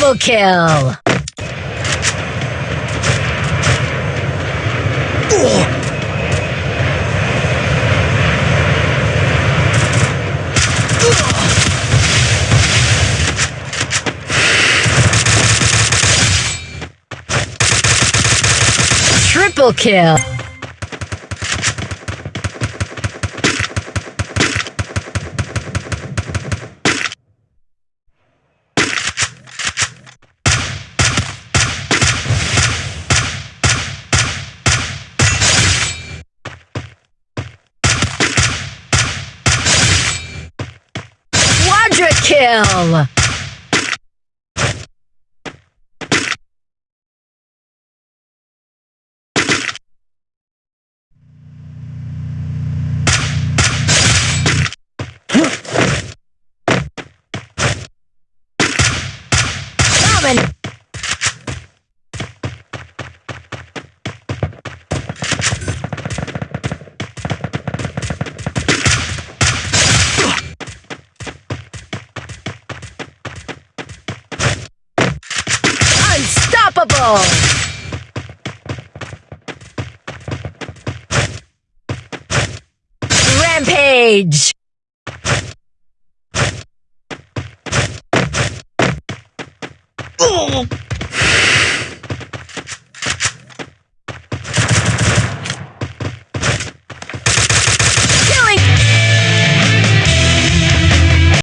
Double kill! Triple kill! Kill! Domin- Unstoppable! Rampage! Oh!